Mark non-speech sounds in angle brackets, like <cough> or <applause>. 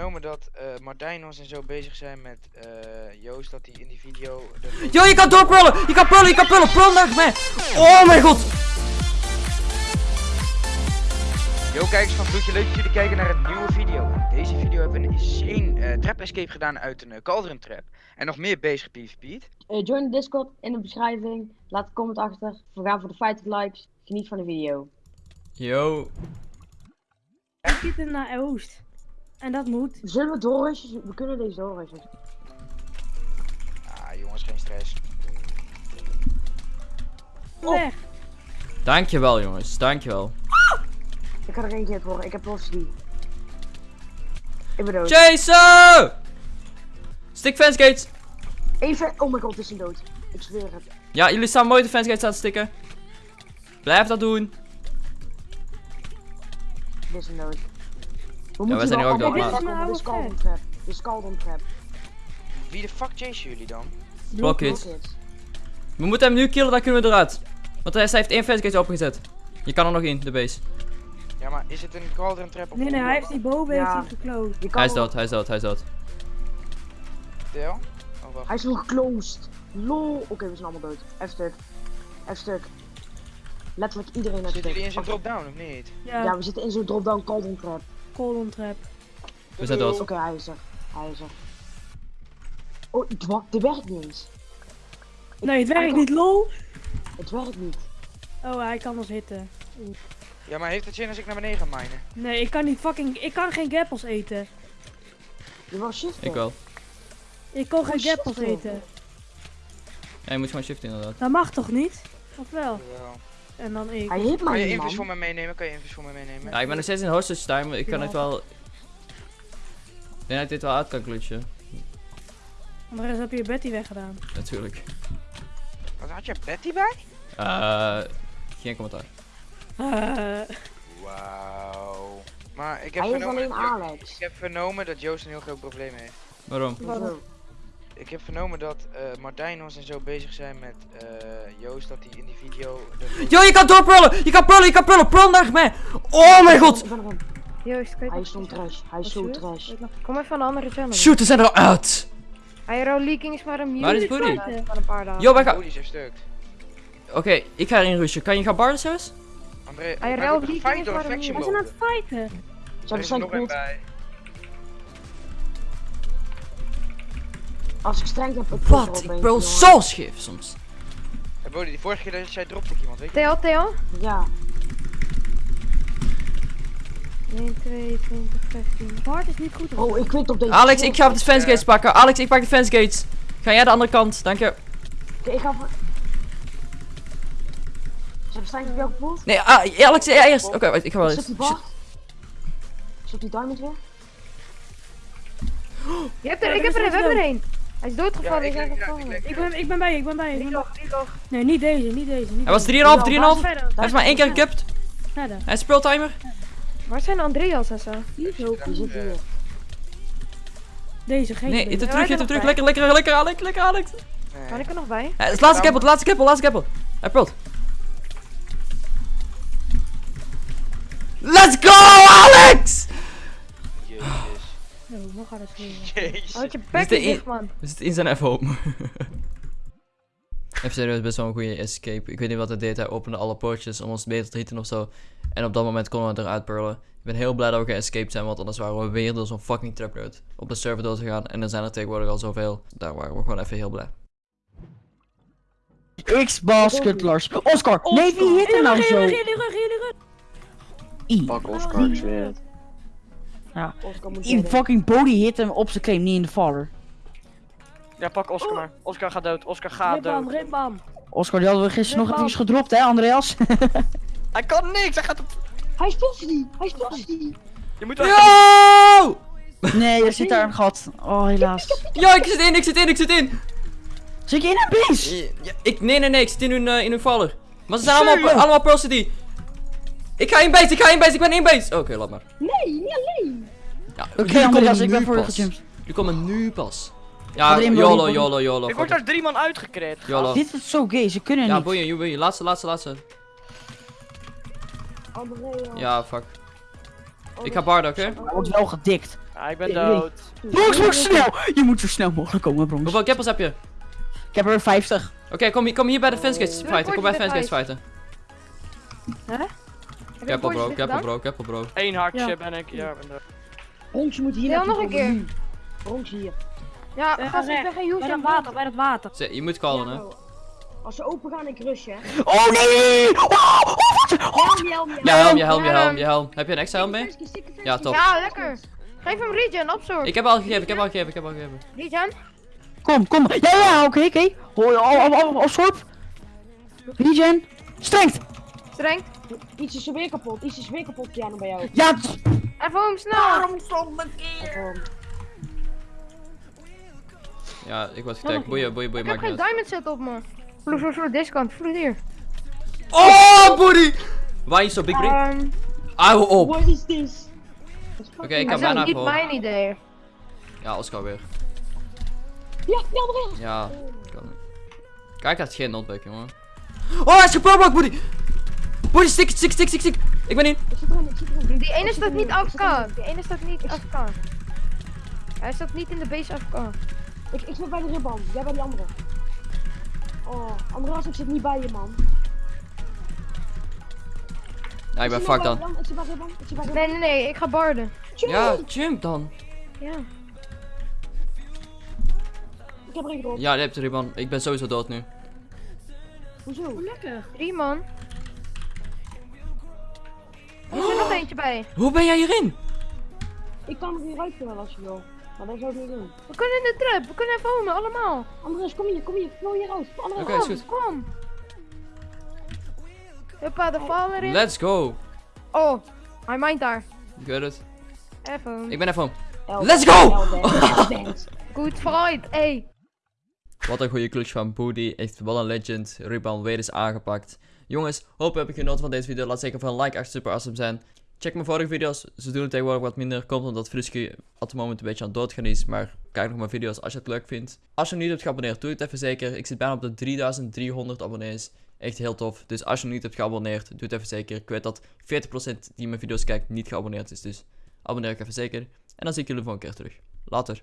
vernomen dat eh, Martijn ons en zo bezig zijn met eh, Joost, dat hij in die video... de- Yo, je kan doorprullen! Je kan prullen, je kan prullen! Prul naar mij! Oh mijn god! Yo kijkers van Bloedje, leuk dat jullie kijken naar een nieuwe video. In deze video hebben we een insane eh, trap escape gedaan uit een uh, cauldron trap. En nog meer bezig PvP'd. Eh, join de Discord in de beschrijving. Laat een comment achter. We gaan voor de 50 likes. Geniet van de video. Yo. Ik zit naar Oost. En dat moet. Zullen we doorrushen? We kunnen deze doorrushen. Ah jongens, geen stress. Weg. Dankjewel jongens, dankjewel. Ik ga er keer voor. Ik heb los die. Ik ben dood. Jason! Stick fence gates! Even. Oh mijn god, het is een dood. Ik zweer het. Ja, jullie staan mooi de fence gates aan te stikken. Blijf dat doen. Dit is een dood. We wij zijn hier ook dood, maar- pakken, Dit is Trap. Dit is Trap. Wie de fuck chase jullie dan? Rocket. We moeten hem nu killen, dan kunnen we eruit. Want hij hij heeft één fence gate opengezet. Je kan er nog in, de base. Ja, maar is het een cauldron trap of Nee, nee, hij heeft die boven Ja. heeft hij geclosed. Hij is dood, hij is dood, hij is dood. Tel? Oh wacht. Hij is nog closed. Lol. Oké, we zijn allemaal dood. F-stuk. F-stuk. Letterlijk iedereen heeft Zitten jullie in zo'n drop-down of niet? Ja, Ja, we zitten in zo'n drop-down Caldon Trap. Colon trap. We zijn dood. Oké, hij is er. Hij is er. Oh, het dit werkt niet eens. Nee, het werkt niet, lol. Het werkt niet. Oh, hij kan ons hitten. Ja, maar heeft het zin als ik naar beneden ga minen? Nee, ik kan niet fucking... Ik kan geen gappels eten. Je was shiften. Ik wel. Ik kan geen gappels eten. Ja, je moet gewoon shiften inderdaad. Dat mag toch niet? Of wel? En dan ik. Hij hit Kan je invus voor me meenemen? Kan je invus voor me meenemen? Ja, ik ben nog steeds in hostage time, ik kan Ja. het wel... Ik denk dat ik dit wel uit kan klutsen. Anders heb je Betty weggedaan. Natuurlijk. Wat had je Betty bij? Eh, geen commentaar. Eh, Wauw. Maar ik heb, Hij heeft vernomen, alleen Alex. ik heb vernomen dat Joost een heel groot probleem heeft. Waarom? Hoezo? Ik heb vernomen dat eh, Martijn ons en zo bezig zijn met eh, Joost, dat hij in die video... de- Yo, je kan doorprullen! Je kan prullen, je kan prullen! Prul naar mij! Oh mijn god! Joost, je Hij is zo'n trash. Hij is zo Wat trash. Kom even van een andere channel. Shoot, zijn er uit! Aero leaking is maar een mute. Waar is Booty? Van een paar dagen. Yo, wij gaan... Stuk. Oké, ik ga erin rushen. Kan je gaan barden zelfs? André, Hij gefight is maar een faction we zijn aan het fighten. Ze Er zijn nog Als ik streng heb, ik Wat? Ik brul zo scheef soms. Hey, Bodie, die vorige keer dat jij dropte ik iemand, weet je? Theo, Theo. Ja. 1, 2, 20, 15. Bart is niet goed. Oh, ik weet op deze. Alex, ik ga op de fence gates pakken. Alex, ik pak de fence gates. Ga jij de andere kant? Dank je. Oké, ik ga voor. Ze hebben streng op jou gevoeld. Nee, ah, Alex, ja, eerst. Oké, wacht, ik ga wel Zit eens. die Bart? Zit die diamond weer? Je hebt Ja, er, ik heb er, we hebben er dood. Hij is doodgevallen, Ja, ik ik ja, ik gevallen. leg- Ik ben, ik ben bij je, ik ben bij je. Ik ben Reload, reload. Nee, niet deze, niet deze. Niet Hij was 3,5, deze. 3,5. Hij Verder. heeft maar één keer gecupt. Verder. Hij is timer. Waar zijn Andreas en zo? Niet zo. Die zit hier. Deze, geen Nee, hit hem terug, hit hem er terug. Lekker, lekker, lekker, Alex. Lekker, Alex. Nee. Kan ik er nog bij? Hij is laatste keppel, laatste keppel, laatste keppel. Hij prult. Let's go, Alex! Jezus. Zo, nog het schreeuwen. Jezus. Houd je Is bek de niet in- dicht, man. We zitten in zijn F-home. Even <laughs> serieus, best wel een goede escape. Ik weet niet wat hij deed. Hij opende alle poortjes om ons beter te hieten of zo. En op dat moment konden we eruit purlen. Ik ben heel blij dat we geëscaped zijn, want anders waren we weer door zo'n fucking trapload op de server dood gegaan. En er zijn er tegenwoordig al zoveel. Daar waren we gewoon even heel blij. X-baskettlers. Oscar, nee, wie hit er nou zo? Pak Oscar, ik zweer het. I redden. fucking body hit hem op zijn claim, niet in de faller. Ja, pak Oscar maar. Oscar gaat dood. Oscar gaat Ripbam, dood. ripbam. Oscar, die hadden we gisteren nog even gedropt, hè, Andreas? <laughs> Hij kan niks. Hij gaat op... Hij is postie! Hij is postie! Je moet wel... Yo! <laughs> nee, er zit daar een gat. Oh, helaas. Yo, ik zit in, ik zit in, ik zit in! Zit je in een base? Ja, ik, nee, nee, nee, ik zit in hun, eh, in hun faller. Maar ze zijn allemaal, allemaal City. Ik ga in base, ik ga in base, ik ben in base. Oké, laat maar. Nee, niet alleen! Ja, Oké, komen Andreas, ik nu ben voor je gejumpt. Jullie komen nu pas. Ja, Bobby. YOLO, YOLO. Ik word daar drie man uitgekreed. YOLO. Dit is zo gay, ze kunnen Ja, niet. boeien, boeien. Laatste, laatste, laatste. Andrea. Ja, fuck. Ik ga barden, oké? Hij wordt wel gedikt. Ja, ik ben dood. Bronx, Bronx, snel! Je moet zo snel mogelijk komen, Bronx. Hoeveel kippers heb je? Ik heb er 50. Oké, kom, hier- kom hier bij de fanskates Doe fighten. Kom bij de fanskates erbij. fighten. Keppel bro, keppel bro, keppel bro. Eén hartje Ja. ben ik. Ja, ik ben. Bronx, je moet hier naartoe nog een keer. hier. Ja, Eh, ik recht. ben geen Bij dat hoes water, bij dat water. Je moet callen, hè. Als ze open gaan, ik rush, hè. Oh nee! Oh, oh, wat? Helm, helm, helm. Ja, helm, je helm, je Ja. helm, je helm. Heb je een extra helm mee? Ja, top. Ja, lekker. Geef hem regen, opzorg. Ik heb al gegeven, ik heb al gegeven, ik heb al gegeven. Regen? Kom, kom. Ja, ja, oké, oké. Hoi, oh, oh, oh, oh, schorp. Regen. Strength. Streng. Iets is er weer kapot, iets is weer kapot, piano bij jou. Ja, Even hem snel. Even, Ja, ik word getagd. Boeien, boeien, Ik boeien, heb maakt geen niet diamond set op me. Vloed, vloed, vloed, deze kant. Vloed hier. Oh, booty! Why is so big brain? Ehm, Hou op! Oké, What is this? ik dat kan is bijna niet voor. mijn idee. Ja, Oscar weer. Ja, ja, Andreas. Ja, kan niet. Kijk, hij heeft geen notback, jongen. Oh, hij is geproblocked, booty! Booty, stick, stick, stick, stick, stick! Ik ben in. Ik zit erin, ik zit erin. Die ene staat niet AFK. Die ene staat niet AFK. Hij staat niet in de base AFK. Ik, ik zit bij de ribban, jij bij die andere. Oh, Andreas, ik zit niet bij je, man. Ja, ik ben bij dan. Nee, nee, nee. Ik ga barden. Ja, jump dan. Ja. Ik heb gerookt. Ja, je hebt er man. Ik ben sowieso dood nu. Hoezo? Lekker. Drie man. Er er nog eentje bij. Hoe ben jij hierin? Ik kan er hieruit kunnen als je wil. Maar dat zou ik niet doen. We kunnen in de trap. We kunnen even homen, allemaal. Andreas, kom hier, kom hier. Vloei hieruit. Is Kom, kom. Huppa, de val erin. Let's go. Oh, hij mijnt daar. Good it. Even. Ik ben even. Let's go! Good fight, ey. Wat een goede clutch van Booty. Echt wel een legend. Ruban weer is aangepakt. Jongens, hoop heb ik genoten van deze video. Laat zeker van een like echt super awesome zijn. Check mijn vorige video's. Ze doen het tegenwoordig wat minder. Komt omdat Frusky op het moment een beetje aan het doodgaan is. Maar kijk nog mijn video's als je het leuk vindt. Als je nog niet hebt geabonneerd, doe het even zeker. Ik zit bijna op de 3300 abonnees. Echt heel tof. Dus als je nog niet hebt geabonneerd, doe het even zeker. Ik weet dat 40% die mijn video's kijkt niet geabonneerd is. Dus abonneer ik even zeker. En dan zie ik jullie volgende keer terug. Later.